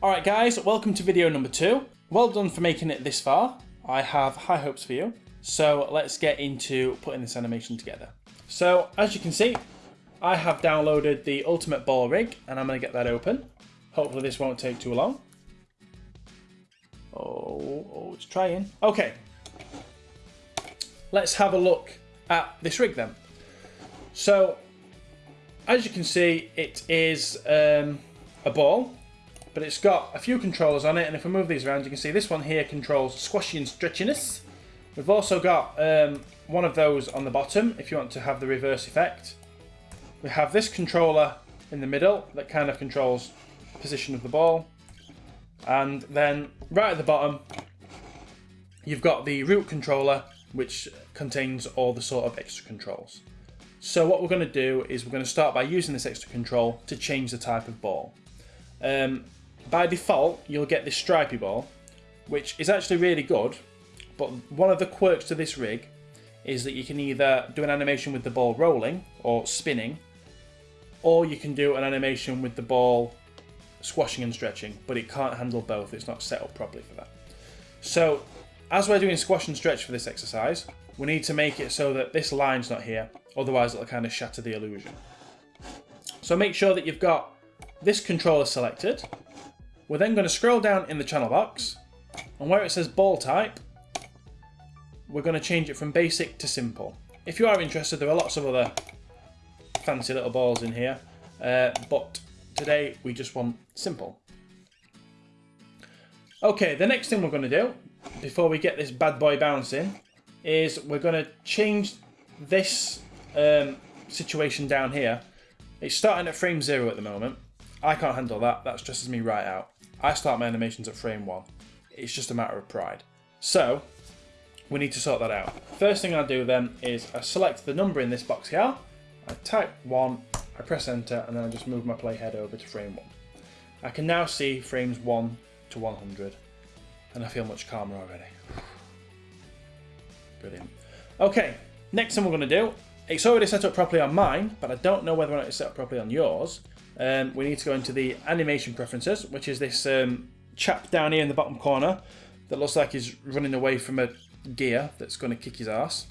Alright guys, welcome to video number two. Well done for making it this far. I have high hopes for you. So let's get into putting this animation together. So as you can see, I have downloaded the Ultimate Ball Rig and I'm going to get that open. Hopefully this won't take too long. Oh, oh, it's trying. Okay. Let's have a look at this rig then. So, as you can see, it is um, a ball, but it's got a few controllers on it. And if we move these around, you can see this one here controls squashy and stretchiness. We've also got um, one of those on the bottom if you want to have the reverse effect. We have this controller in the middle that kind of controls position of the ball. And then right at the bottom, you've got the root controller, which contains all the sort of extra controls. So what we're going to do is we're going to start by using this extra control to change the type of ball. Um, by default, you'll get this stripy ball, which is actually really good, but one of the quirks to this rig is that you can either do an animation with the ball rolling or spinning, or you can do an animation with the ball squashing and stretching, but it can't handle both. It's not set up properly for that. So as we're doing squash and stretch for this exercise, we need to make it so that this line's not here, otherwise it'll kind of shatter the illusion. So make sure that you've got this controller selected. We're then going to scroll down in the channel box, and where it says ball type, we're going to change it from basic to simple. If you are interested, there are lots of other fancy little balls in here, uh, but Today, we just want simple. Okay, the next thing we're going to do, before we get this bad boy bouncing, is we're going to change this um, situation down here. It's starting at frame zero at the moment. I can't handle that. That stresses me right out. I start my animations at frame one. It's just a matter of pride. So, we need to sort that out. First thing I do then is I select the number in this box here. I type one I press enter and then I just move my playhead over to frame 1. I can now see frames 1 to 100 and I feel much calmer already. Brilliant. Okay, next thing we're going to do, it's already set up properly on mine, but I don't know whether or not it's set up properly on yours. Um, we need to go into the animation preferences, which is this um, chap down here in the bottom corner that looks like he's running away from a gear that's going to kick his ass.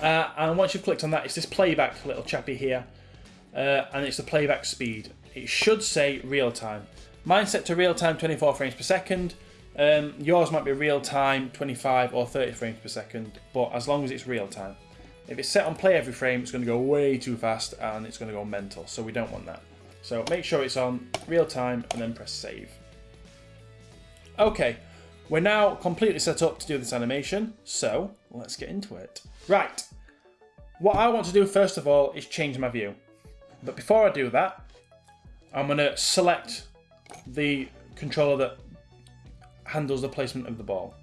Uh, and once you've clicked on that, it's this playback little chappy here. Uh, and it's the playback speed. It should say real time. Mine's set to real time 24 frames per second. Um, yours might be real time 25 or 30 frames per second, but as long as it's real time. If it's set on play every frame, it's going to go way too fast and it's going to go mental, so we don't want that. So make sure it's on real time and then press save. Okay, we're now completely set up to do this animation, so let's get into it. Right, what I want to do first of all is change my view. But before I do that, I'm going to select the controller that handles the placement of the ball.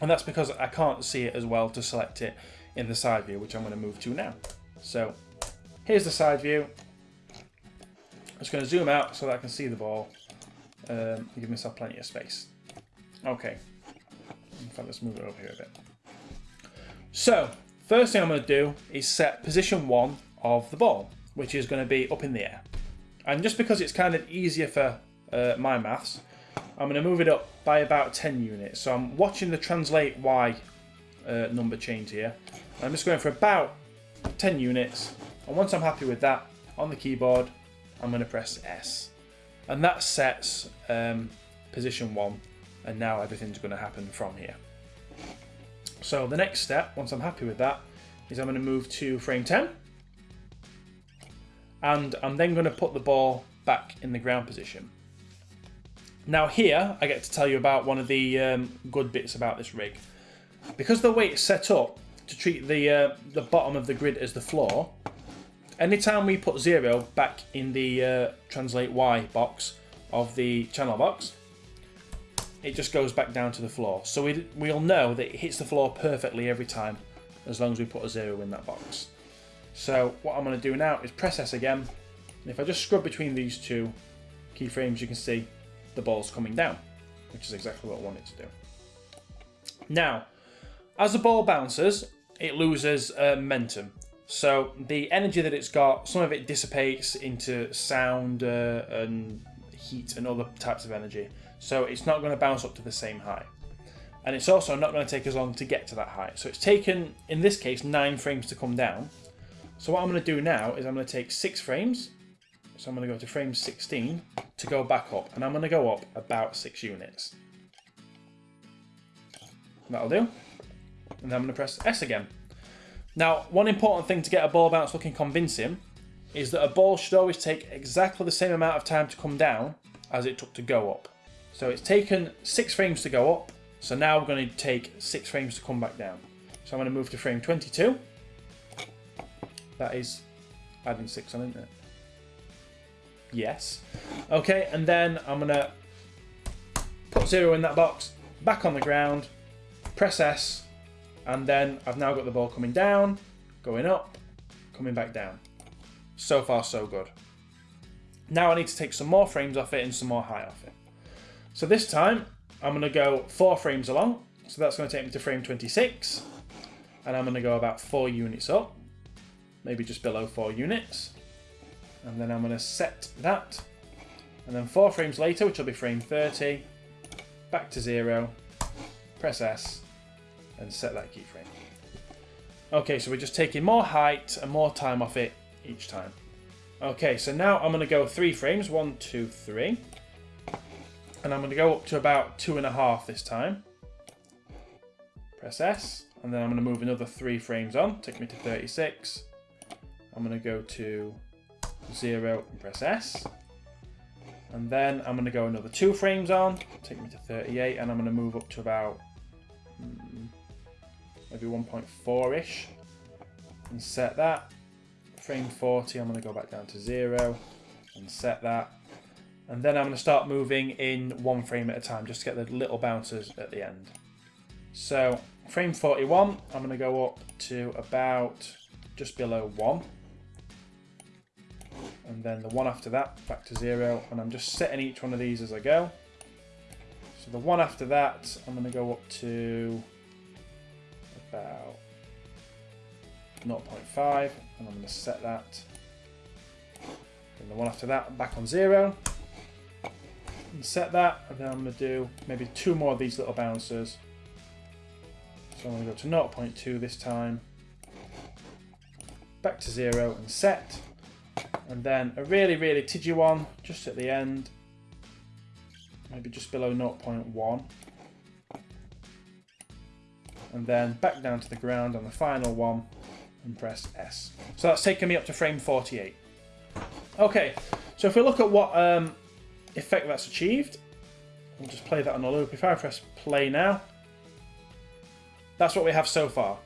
And that's because I can't see it as well to select it in the side view, which I'm going to move to now. So here's the side view. I'm just going to zoom out so that I can see the ball um, give myself plenty of space. Okay. In fact, let's move it over here a bit. So, first thing I'm going to do is set position one of the ball, which is going to be up in the air. And just because it's kind of easier for uh, my maths, I'm going to move it up by about 10 units. So I'm watching the translate Y uh, number change here. I'm just going for about 10 units. And once I'm happy with that, on the keyboard, I'm going to press S. And that sets um, position one and now everything's going to happen from here. So the next step, once I'm happy with that, is I'm going to move to frame 10. And I'm then going to put the ball back in the ground position. Now here, I get to tell you about one of the um, good bits about this rig. Because the way it's set up to treat the, uh, the bottom of the grid as the floor, anytime we put zero back in the uh, translate Y box of the channel box, it just goes back down to the floor. So we, we'll know that it hits the floor perfectly every time, as long as we put a zero in that box. So what I'm going to do now is press S again. And if I just scrub between these two keyframes, you can see the ball's coming down, which is exactly what I wanted to do. Now, as the ball bounces, it loses uh, momentum. So the energy that it's got, some of it dissipates into sound uh, and heat and other types of energy. So it's not going to bounce up to the same height. And it's also not going to take as long to get to that height. So it's taken, in this case, nine frames to come down. So what I'm going to do now is I'm going to take six frames. So I'm going to go to frame 16 to go back up. And I'm going to go up about six units. That'll do. And then I'm going to press S again. Now, one important thing to get a ball bounce looking convincing is that a ball should always take exactly the same amount of time to come down as it took to go up. So it's taken six frames to go up, so now we're going to take six frames to come back down. So I'm going to move to frame 22. That is adding six on, isn't it? Yes. Okay, and then I'm going to put zero in that box, back on the ground, press S, and then I've now got the ball coming down, going up, coming back down. So far, so good. Now I need to take some more frames off it and some more height off it. So this time, I'm going to go four frames along. So that's going to take me to frame 26. And I'm going to go about four units up. Maybe just below four units. And then I'm going to set that. And then four frames later, which will be frame 30, back to zero, press S, and set that keyframe. Okay, so we're just taking more height and more time off it each time. Okay, so now I'm going to go three frames. One, two, three. And I'm going to go up to about two and a half this time. Press S. And then I'm going to move another three frames on. Take me to 36. I'm going to go to zero and press S. And then I'm going to go another two frames on. Take me to 38. And I'm going to move up to about... Hmm, maybe 1.4-ish. And set that frame 40, I'm going to go back down to zero and set that. And then I'm going to start moving in one frame at a time just to get the little bouncers at the end. So frame 41, I'm going to go up to about just below one. And then the one after that, back to zero. And I'm just setting each one of these as I go. So the one after that, I'm going to go up to about 0.5 and I'm going to set that and the one after that back on zero and set that and then I'm going to do maybe two more of these little bouncers so I'm going to go to 0.2 this time back to zero and set and then a really really tidgy one just at the end maybe just below 0.1 and then back down to the ground on the final one and press S. So that's taken me up to frame 48. Okay, so if we look at what um, effect that's achieved, we'll just play that on a loop. If I press play now, that's what we have so far.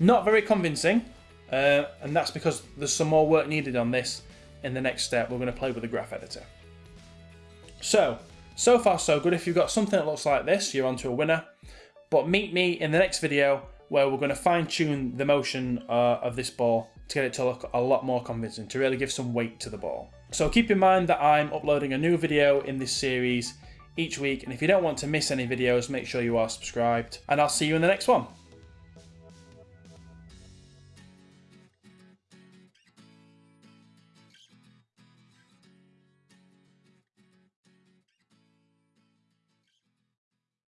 Not very convincing, uh, and that's because there's some more work needed on this in the next step. We're going to play with the graph editor. So, so far so good. If you've got something that looks like this, you're onto a winner. But meet me in the next video where we're going to fine tune the motion uh, of this ball to get it to look a lot more convincing, to really give some weight to the ball. So keep in mind that I'm uploading a new video in this series each week, and if you don't want to miss any videos, make sure you are subscribed, and I'll see you in the next one.